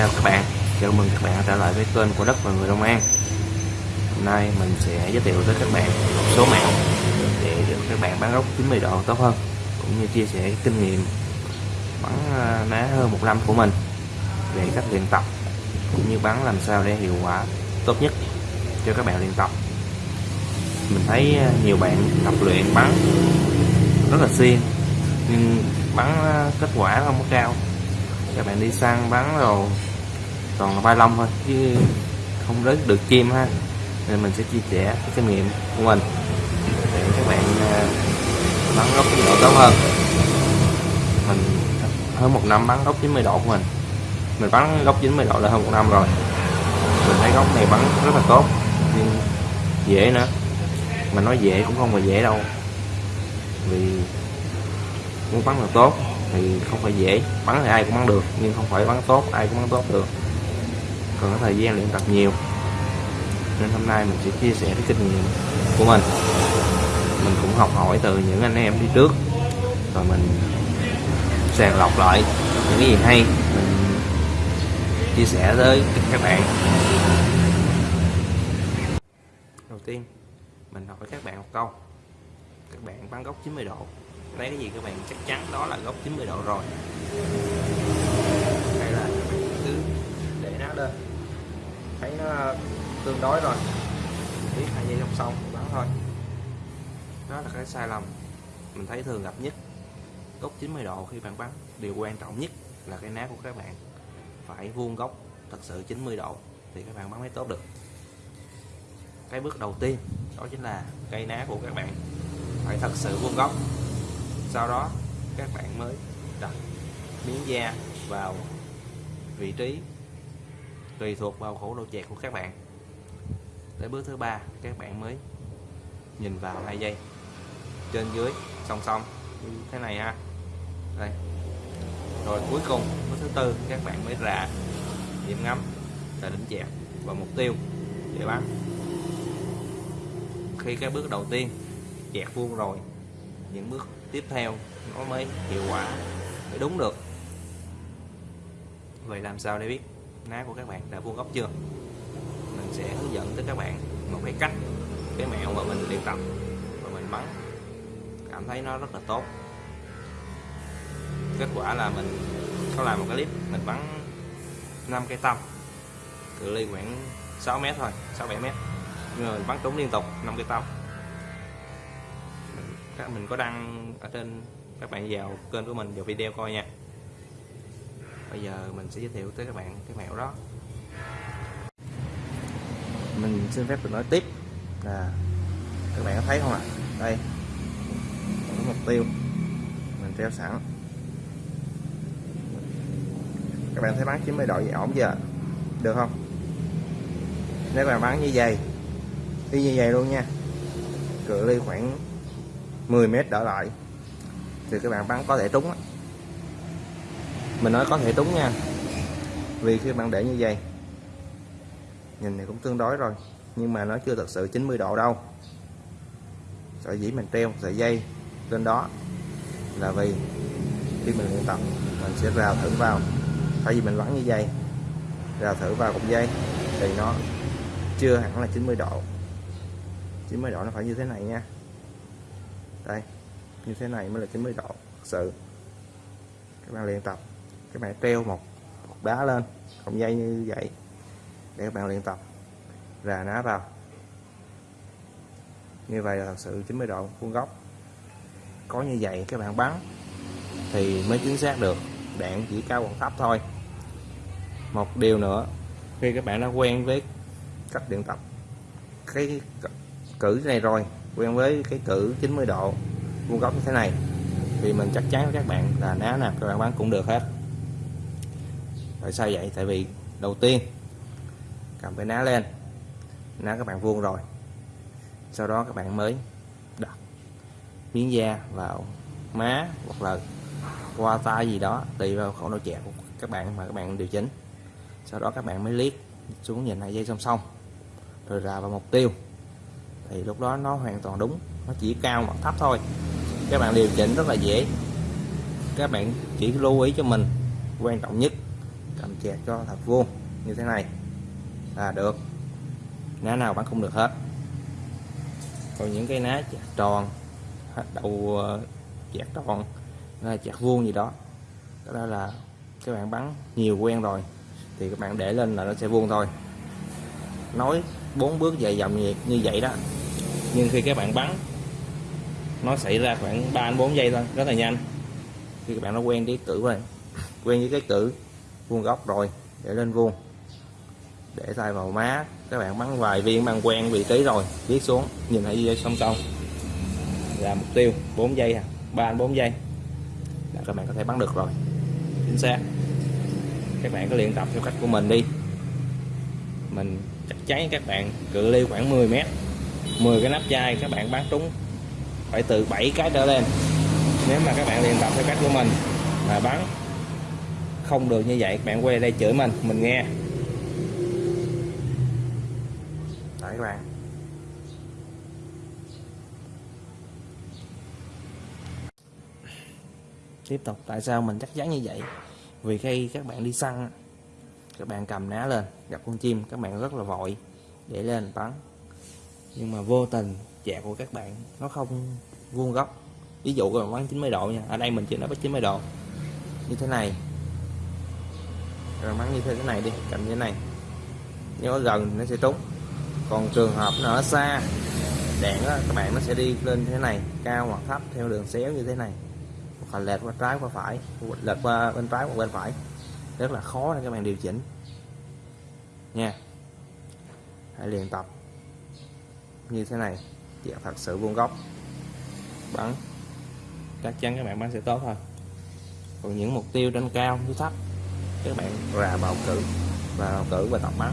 chào các bạn. Chào mừng các bạn trở lại với kênh của đất và người Long An. Hôm nay mình sẽ giới thiệu tới các bạn một số mẹo để được các bạn bán gốc 90 độ tốt hơn, cũng như chia sẻ kinh nghiệm bắn à, ná hơn một năm của mình về cách luyện tập, cũng như bắn làm sao để hiệu quả tốt nhất cho các bạn luyện tập. Mình thấy à, nhiều bạn tập luyện bắn rất là xuyên nhưng bắn à, kết quả không có cao. Các bạn đi săn bắn rồi toàn là vai lông thôi, chứ không rớt được chim ha. Nên mình sẽ chia sẻ cái kinh nghiệm của mình để các bạn ờ, bắn gốc tốc độ tốt hơn. Mình hơn một năm bắn gốc 90 độ của mình. Mình bắn gốc 90 độ là hơn một năm rồi. Mình thấy gốc này bắn rất là tốt, nhưng dễ nữa. Mà nói dễ cũng không phải dễ đâu. Vì muốn bắn là tốt thì không phải dễ. Bắn thì ai cũng bắn được, nhưng không phải bắn tốt, ai cũng bắn tốt được cần có thời gian luyện tập nhiều. Nên hôm nay mình sẽ chia sẻ cái kinh nghiệm của mình. Mình cũng học hỏi từ những anh em đi trước. Rồi mình sàng lọc lại những cái gì hay. Mình chia sẻ tới các bạn. Đầu tiên, mình hỏi các bạn một câu. Các bạn bắn góc 90 độ. Lấy cái gì các bạn chắc chắn đó là góc 90 độ rồi lên thấy nó tương đối rồi. Biết hai dây song song bắn thôi. Đó là cái sai lầm mình thấy thường gặp nhất. Góc 90 độ khi bạn bắn, điều quan trọng nhất là cái ná của các bạn phải vuông góc thật sự 90 độ thì các bạn bắn mới tốt được. Cái bước đầu tiên, đó chính là cây ná của các bạn phải thật sự vuông góc. Sau đó, các bạn mới đặt miếng da vào vị trí tùy thuộc vào khổ độ chẹt của các bạn. Tới bước thứ ba, các bạn mới nhìn vào hai dây trên dưới, song song, như thế này ha. Đây. Rồi cuối cùng, bước thứ tư, các bạn mới rà điểm ngắm là đỉnh chẹt và mục tiêu để bắn khi cái bước đầu tiên chẹt vuông rồi, những bước tiếp theo nó mới hiệu quả, mới đúng được. Vậy làm sao để biết? Ná của các bạn đã vuông góc chưa? Mình sẽ hướng dẫn tới các bạn một cái cách cái mẹo mà mình luyện tập và mình bắn. Cảm thấy nó rất là tốt. Kết quả là mình có làm một cái clip, mình bắn 5 cây tâm, cự ly khoảng 6 mét thôi 6 7 mét. Nhưng mà mình bắn trúng liên tục 5 cây tâm. Các, mình có đăng ở trên các bạn vào kênh của mình, vào video coi nha bây giờ mình sẽ giới thiệu tới các bạn cái mẹo đó. Mình xin phép được nói tiếp là các bạn có thấy không ạ? À? đây, có mục tiêu. Mình treo sẵn. Các bạn thấy bắn 90 độ vậy ổn chưa được không? Nếu bạn bắn như vậy đi như vậy luôn nha. Cự ly khoảng 10 mét đỡ lại. Thì các bạn bắn có thể trúng mình nói có thể túng nha. Vì khi bạn để như vậy, nhìn này cũng tương đối rồi, nhưng mà nó chưa thật sự 90 độ đâu. Sợi dĩ mình treo sợi dây trên đó là vì khi mình luyện tập, mình sẽ rào thử vào. Thay vì mình bắn như vậy, rào thử vào cục dây thì nó chưa hẳn là 90 độ. 90 độ nó phải như thế này nha. Đây, như thế này mới là 90 độ, thật sự. Các bạn luyện tập các bạn treo một cục đá lên cọng dây như vậy. Để các bạn luyện tập. Rà ná vào. Như vậy là thật sự 90 độ vuông góc. Có như vậy các bạn bắn thì mới chính xác được. Đạn chỉ cao còn thấp thôi. Một điều nữa, khi các bạn đã quen với cách luyện tập, cái cử này rồi, quen với cái cử 90 độ vuông góc như thế này, thì mình chắc chắn với các bạn là ná nào các bạn bắn cũng được hết tại sao vậy? Tại vì đầu tiên, cầm cái ná lên, ná các bạn vuông rồi. Sau đó các bạn mới đặt miếng da vào má hoặc là qua tay gì đó, tùy vào khẩu độ chẹo của các bạn mà các bạn điều chỉnh. Sau đó các bạn mới liếc xuống nhìn hai dây song song, rồi ra vào mục tiêu. Thì lúc đó nó hoàn toàn đúng, nó chỉ cao hoặc thấp thôi. Các bạn điều chỉnh rất là dễ. Các bạn chỉ lưu ý cho mình quan trọng nhất cầm chẹt cho thật vuông như thế này. Là được. Ná nào bắn không được hết. Còn những cái ná chẹt tròn đầu ờ, chẹt tròn là chẹt vuông gì đó đó là các bạn bắn nhiều quen rồi thì các bạn để lên là nó sẽ vuông thôi. Nói bốn bước dài dòng như, như vậy đó. Nhưng khi các bạn bắn nó xảy ra khoảng 3 đến 4 giây thôi rất là nhanh. Khi các bạn nó quen với cử rồi quen với cái cử vuông góc rồi, để lên vuông. Để tay vào má, các bạn bắn vài viên bằng quen vị trí rồi, viết xuống, nhìn thấy dây song song. Là mục tiêu 4 giây à 3 4 giây. Là các bạn có thể bắn được rồi. Chính xác. Các bạn có luyện tập theo cách của mình đi. Mình chắc chắn các bạn cự ly khoảng 10 mét 10 cái nắp chai các bạn bắn trúng phải từ 7 cái trở lên. Nếu mà các bạn luyện tập theo cách của mình mà bắn không được như vậy các bạn quay đây chửi mình mình nghe. Đấy các bạn. Tiếp tục, tại sao mình chắc chắn như vậy? Vì khi các bạn đi săn các bạn cầm ná lên, gặp con chim, các bạn rất là vội, để lên bắn. Nhưng mà vô tình chẹt của các bạn, nó không vuông góc. Ví dụ các bạn bắn 90 độ nha, ở đây mình chỉ nói bắn 90 độ. Như thế này rồi mắng như thế này đi cầm như thế này. Nếu gần nó sẽ trúng. Còn trường hợp nó ở xa đèn đó, các bạn nó sẽ đi lên thế này cao hoặc thấp theo đường xéo như thế này. Hoặc là lệch qua trái qua phải lệch qua bên trái hoặc bên phải. Rất là khó để các bạn điều chỉnh. Nha. Hãy luyện tập như thế này dạ thật sự vuông góc. Bắn. Chắc chắn các bạn bắn sẽ tốt thôi. Còn những mục tiêu trên cao dưới thấp các bạn ra bầu cử và bầu cử và tập bắn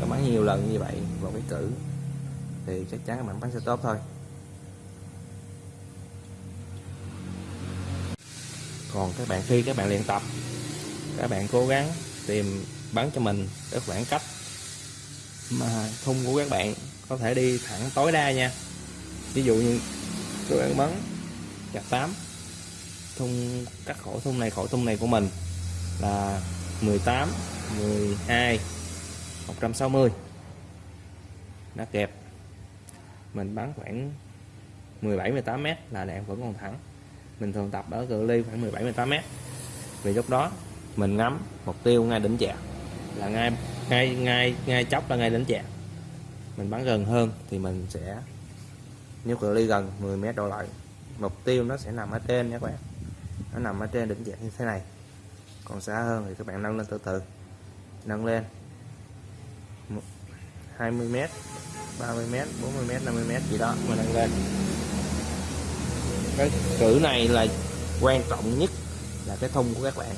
tập bắn nhiều lần như vậy vào cái cử, thì chắc chắn các bạn bắn sẽ tốt thôi. Còn các bạn, khi các bạn luyện tập, các bạn cố gắng tìm bắn cho mình cái khoảng cách mà thung của các bạn có thể đi thẳng tối đa nha. Ví dụ như tôi đang bắn chặt 8 thung cắt khổ thung này khổ thung này của mình là 18 12 160 nó kẹp. Mình bắn khoảng 17 18 m là đạn vẫn còn thẳng. Mình thường tập ở cự ly khoảng 17 18 m vì lúc đó, mình ngắm mục tiêu ngay đỉnh chạc. Là ngay ngay ngay ngay chóc là ngay đỉnh chạc. Mình bắn gần hơn thì mình sẽ nếu cự ly gần 10 m đổ lại, mục tiêu nó sẽ nằm ở trên nha các bạn. Nó nằm ở trên đỉnh chạc như thế này còn xa hơn thì các bạn nâng lên từ từ. Nâng lên. 20 mét 30 mét 40 mét 50 mét gì đó, mà nâng lên. Cái cử này là quan trọng nhất là cái thung của các bạn.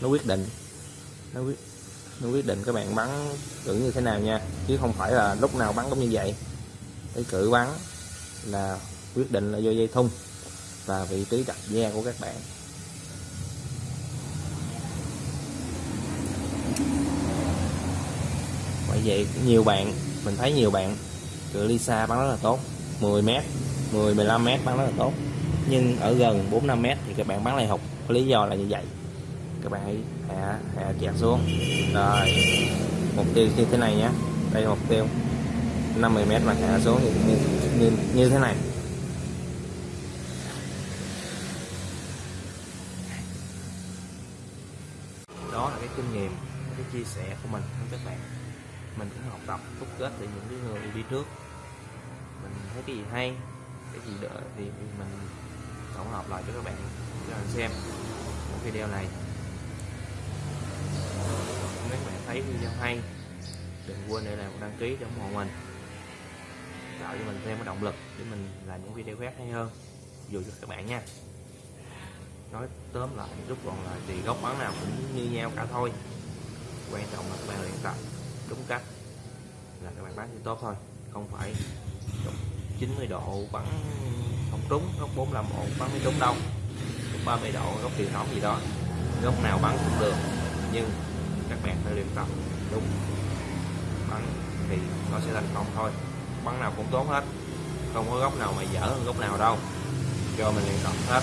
Nó quyết định. Nó quyết nó quyết định các bạn bắn cử như thế nào nha. Chứ không phải là lúc nào bắn cũng như vậy. Cái cử bắn là quyết định là do dây thun và vị trí đặt da của các bạn. Bởi vậy nhiều bạn mình thấy nhiều bạn cự ly xa bắn rất là tốt 10 mét 10 15 mét bắn rất là tốt. Nhưng ở gần 4 5 mét thì các bạn bắn lại hụt lý do là như vậy. Các bạn hãy hạ hạ chẹt xuống. Rồi mục tiêu như thế này nhé. Đây là mục tiêu. 50 mét mà hạ xuống như, như, như thế này. Đó là cái kinh nghiệm cái chia sẻ của mình với các bạn mình cũng học tập đúc kết từ những cái người đi trước. Mình thấy cái gì hay, cái gì đỡ thì mình tổng hợp lại cho các bạn. Cho mình xem video này. Nếu bạn thấy video hay, đừng quên để làm đăng ký để ủng hộ mình. Tạo cho mình thêm cái động lực để mình làm những video khác hay hơn. Dù cho các bạn nha. Nói tóm lại, rút gọn lại thì góc bán nào cũng như nhau cả thôi. Quan trọng là các bạn luyện tập đúng cách. Là các bạn bắn thì tốt thôi, không phải 90 độ bắn không trúng, góc 45 độ bắn mới trúng đâu. Góc 30 độ, góc truyền thống gì đó, góc nào bắn cũng được. Nhưng các bạn phải luyện tập đúng bắn thì nó sẽ thành công thôi. Bắn nào cũng tốt hết, không có góc nào mà dở hơn góc nào đâu. Cho mình luyện tập hết.